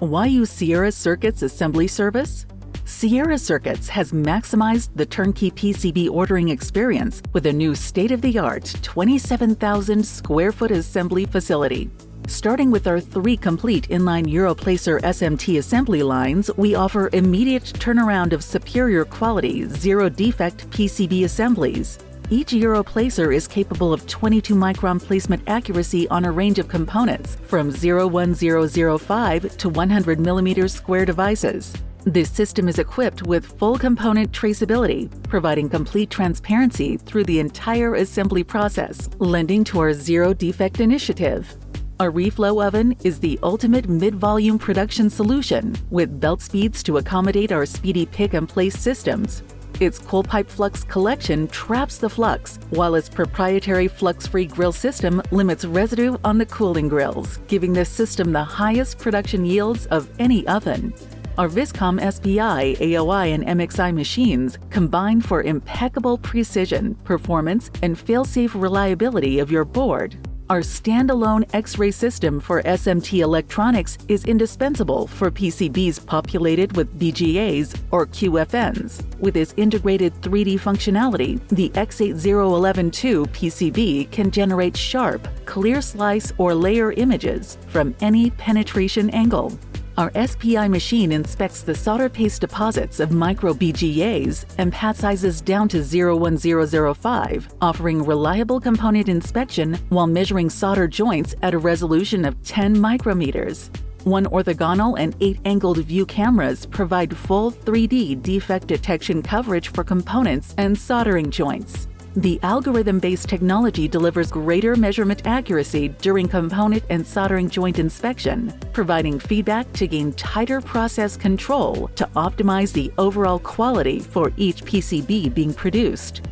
Why use Sierra Circuits assembly service? Sierra Circuits has maximized the turnkey PCB ordering experience with a new state-of-the-art 27,000 square foot assembly facility. Starting with our three complete inline Europlacer SMT assembly lines, we offer immediate turnaround of superior quality, zero defect PCB assemblies. Each Europlacer is capable of 22 micron placement accuracy on a range of components from 01005 to 100 millimeters square devices. This system is equipped with full component traceability, providing complete transparency through the entire assembly process, lending to our zero defect initiative. Our reflow oven is the ultimate mid-volume production solution with belt speeds to accommodate our speedy pick and place systems, its cold pipe flux collection traps the flux, while its proprietary flux-free grill system limits residue on the cooling grills, giving this system the highest production yields of any oven. Our Viscom SPI, AOI, and MXI machines combine for impeccable precision, performance, and fail-safe reliability of your board. Our standalone X-ray system for SMT electronics is indispensable for PCBs populated with BGAs or QFNs. With its integrated 3D functionality, the X80112 PCB can generate sharp, clear slice or layer images from any penetration angle. Our SPI machine inspects the solder paste deposits of micro BGAs and pad sizes down to 01005, offering reliable component inspection while measuring solder joints at a resolution of 10 micrometers. One orthogonal and eight angled view cameras provide full 3D defect detection coverage for components and soldering joints. The algorithm-based technology delivers greater measurement accuracy during component and soldering joint inspection, providing feedback to gain tighter process control to optimize the overall quality for each PCB being produced.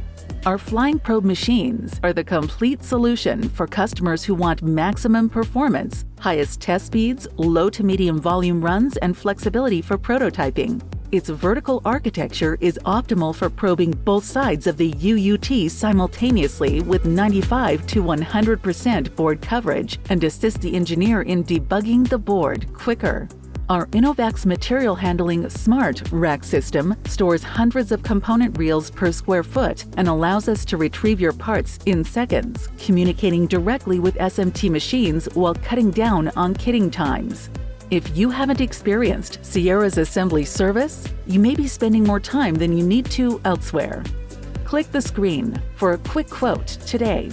Our Flying Probe machines are the complete solution for customers who want maximum performance, highest test speeds, low to medium volume runs, and flexibility for prototyping. Its vertical architecture is optimal for probing both sides of the UUT simultaneously with 95 to 100% board coverage and assist the engineer in debugging the board quicker. Our Inovaxe material handling Smart Rack system stores hundreds of component reels per square foot and allows us to retrieve your parts in seconds, communicating directly with SMT machines while cutting down on kitting times. If you haven't experienced Sierra's assembly service, you may be spending more time than you need to elsewhere. Click the screen for a quick quote today